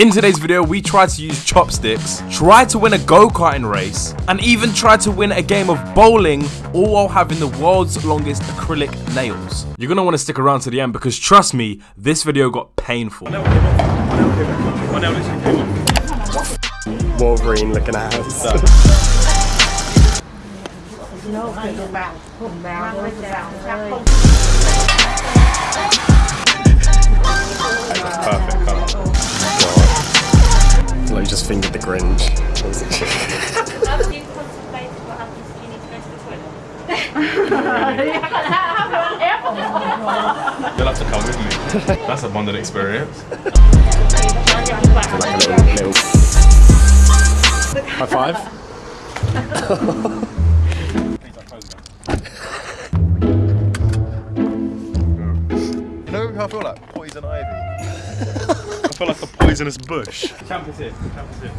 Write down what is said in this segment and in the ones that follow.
In today's video, we try to use chopsticks, try to win a go-karting race, and even try to win a game of bowling, all while having the world's longest acrylic nails. You're gonna wanna stick around to the end because trust me, this video got painful. Wolverine looking at us. Perfect need to go to the toilet? You'll have to come with me. That's a bonded experience. like little, little high five. poisonous bush. Camp is here, camp is here.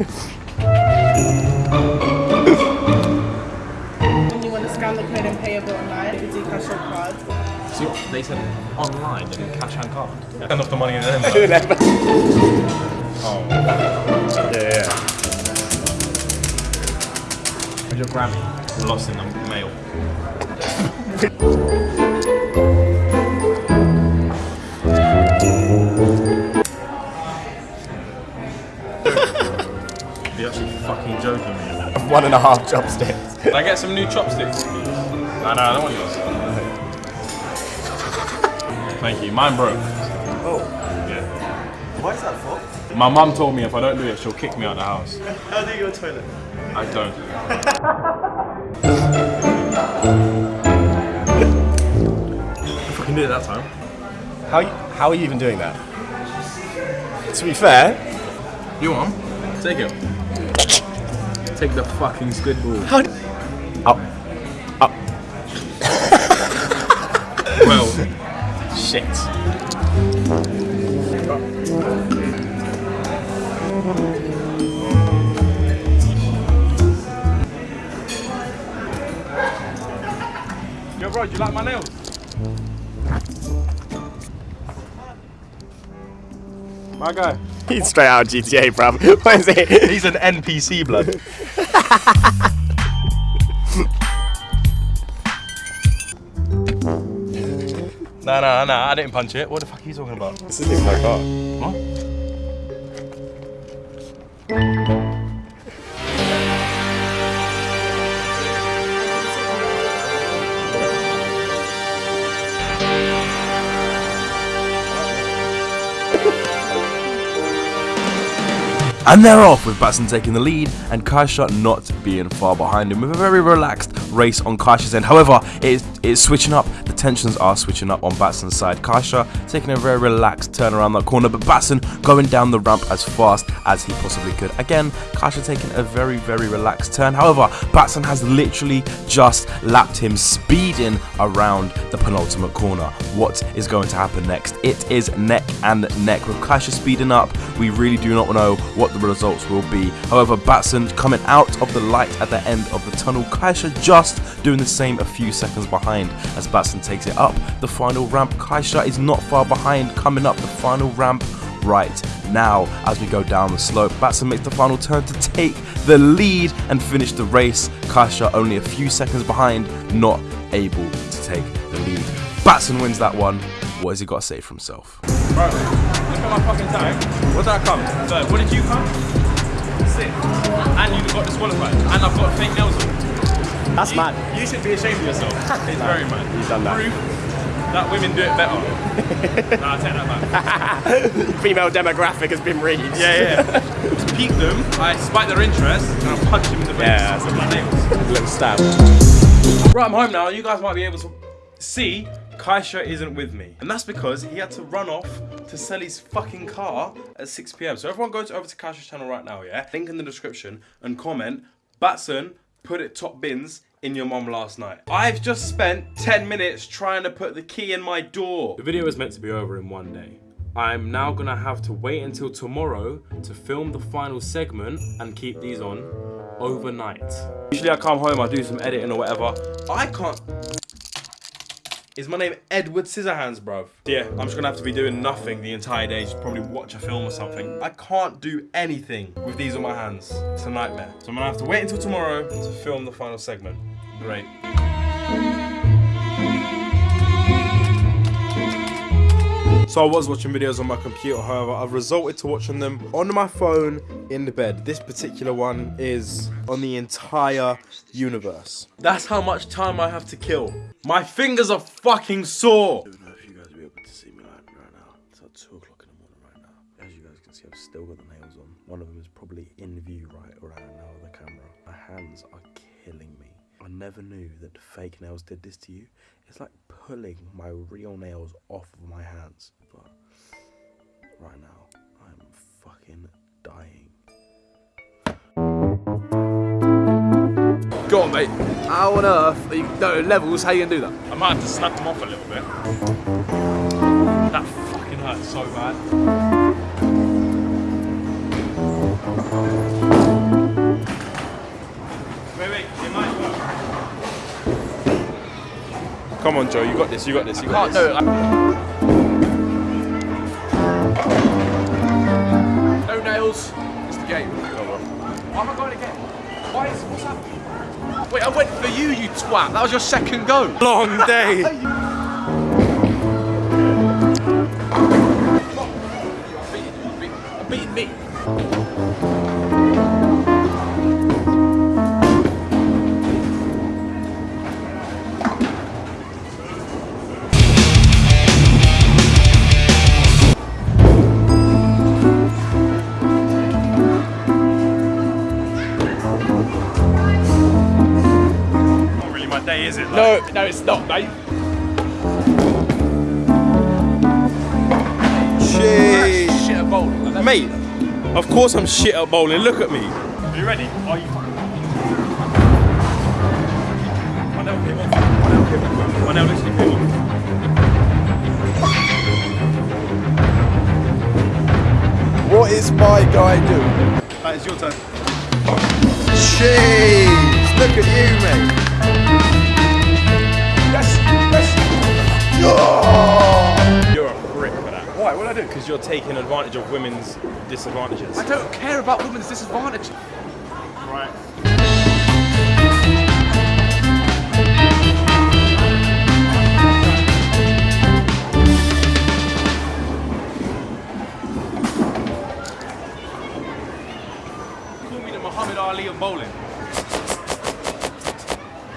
When you want to scan the code and pay a bill online, you do cash or card. See what they said online, they didn't cash and card. Spend off the money in them. Oh. Yeah, yeah. Where's your Grammy? Lost in the mail. fucking joking me. One and a half chopsticks. Can I get some new chopsticks, please? No, no, I don't want yours. Thank you. Mine broke. Oh. Yeah. Why is that for? My mum told me if I don't do it, she'll kick me out of the house. How do you go to the toilet? I don't. I fucking did it that time. How, how are you even doing that? To be fair, You want? Take it. Take the fucking squid ball. up, up. Well, Shit. yo, bro, do you like my nails? My guy. He's straight out of GTA, bruv. What is it? He's an NPC blood. no, no, no, I didn't punch it. What the fuck are you talking about? This isn't even my car. What? And they're off with Batson taking the lead and Kaisha not being far behind him with a very relaxed race on Kaisha's end. However, it is, it is switching up. Tensions are switching up on Batson's side. Kaisha taking a very relaxed turn around that corner, but Batson going down the ramp as fast as he possibly could. Again, Kaisha taking a very, very relaxed turn. However, Batson has literally just lapped him speeding around the penultimate corner. What is going to happen next? It is neck and neck. With Kaisha speeding up, we really do not know what the results will be. However, Batson coming out of the light at the end of the tunnel. Kaisha just doing the same a few seconds behind as Batson takes it up the final ramp. Kaisha is not far behind coming up the final ramp right now as we go down the slope. Batson makes the final turn to take the lead and finish the race. Kaisha only a few seconds behind, not able to take the lead. Batson wins that one. What has he got to say for himself? Bro, look at my fucking time. What did I come? So, what did you come? Six. And you got disqualified. And I've got fake nails on. That's You- mad. You should be ashamed of yourself. It's very mad. He's done that. Proof that women do it better. nah, I take that back. Female demographic has been reached. Yeah, yeah. to pique them, I spike their interest and I punch them in the face Yeah, with my nails. Little stab. Right, I'm home now. You guys might be able to see Kaisha isn't with me. And that's because he had to run off to sell his fucking car at 6 p.m. So everyone go to, over to Kaisha's channel right now, yeah? Link in the description and comment, Batson, put it top bins in your mom last night. I've just spent 10 minutes trying to put the key in my door. The video is meant to be over in one day. I'm now gonna have to wait until tomorrow to film the final segment and keep these on overnight. Usually I come home, I do some editing or whatever. I can't Is my name Edward Scissorhands, bruv? Yeah, I'm just gonna have to be doing nothing the entire day, just probably watch a film or something. I can't do anything with these on my hands. It's a nightmare. So I'm gonna have to wait until tomorrow to film the final segment. Great. So I was watching videos on my computer, however, I've resorted to watching them on my phone in the bed. This particular one is on the entire universe. That's how much time I have to kill. My fingers are fucking sore. I don't know if you guys will be able to see me like right now. It's like 2 o'clock in the morning right now. As you guys can see, I've still got the nails on. One of them is probably in view right around now with the camera. My hands are killing me. I never knew that fake nails did this to you. It's like pulling my real nails off of my hands. But right now, I'm fucking dying. Go on, mate. How on earth are you, no, levels, how you gonna do that? I might have to snap them off a little bit. That fucking hurts so bad. Come on, Joe, you got this, you got this, you got Can't, this. no, I... No nails. It's the game. Oh, Why am I going again? Why is, what's happening? Wait, I went for you, you twat. That was your second go. Long day. day, is it? Like, No, no, it's not, mate. Jeez. Shit at bowling. Like. Mate, of course I'm shit at bowling. Look at me. Are you ready? Are you fucking My nail came off. My nail came off. My nail literally came. What is my guy doing? That is your turn. Jeez, look at you, mate. Yes. You're a prick for that. Why? What did I do? Because you're taking advantage of women's disadvantages. I don't care about women's disadvantages. Right. Call me the Muhammad Ali of bowling.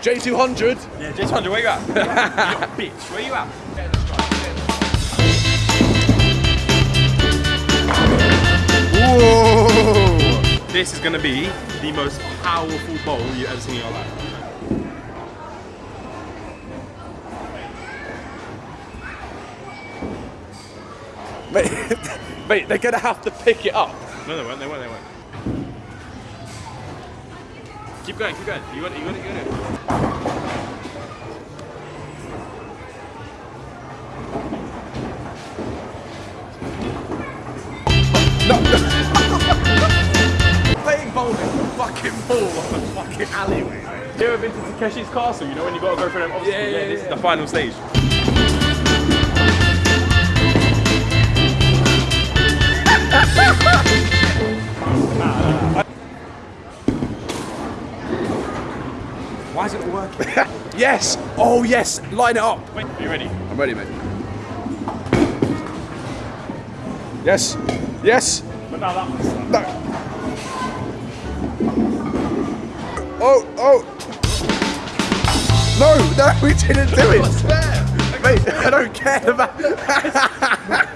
J200. Yeah, J200, where you at? you bitch, where you at? Whoa! This is gonna be the most powerful bowl you've ever seen in your life. Mate, mate, they're gonna have to pick it up. No, they won't. They won't. They won't. Keep going. Keep going. You got it. You got it. You got it. Playing bowling, fucking ball on the fucking alleyway. You ever been to Takeshi's Castle? You know when you gotta go through them obstacles? Yeah, yeah, this is the final stage. Why is it not working? yes! Oh yes! Line it up! Wait, are you ready? I'm ready, mate. Yes! Yes! But now that one's done. No! Oh! Oh! No! No! We didn't do it! Mate, I don't care about.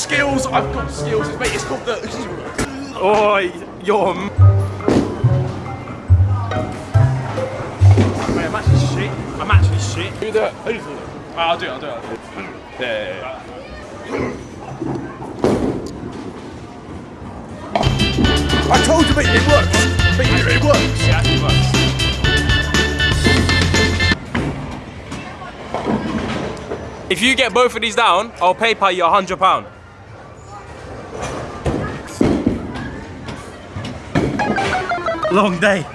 skills. I've got skills. Mate, it's called the. oh, yum. Mate, I'm actually shit. I'm actually shit. Do that. Who do it? I'll do. I'll do it. I'll do it. Yeah. I told you, mate, it works. Mate, it works. Yeah, it works. If you get both of these down, I'll PayPal you £100. Long day,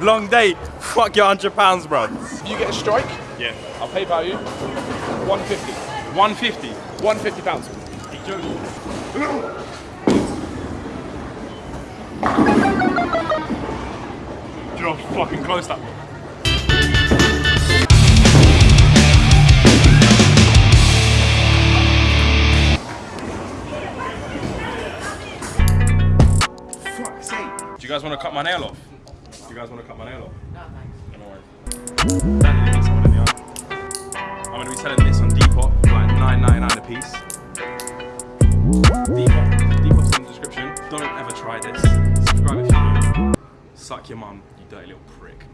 long day. Fuck your hundred pounds, bro. If you get a strike, Yeah. I'll PayPal you 150. 150. 150 pounds. Do you know how fucking close that Do you guys want to cut my nail off? Do you guys want to cut my nail off? No, thanks. No. I'm going to be selling this on Depop for like 9.99 a piece. Depop, Depop's in the description. Don't ever try this. Subscribe if you do. Suck your mum, you dirty little prick.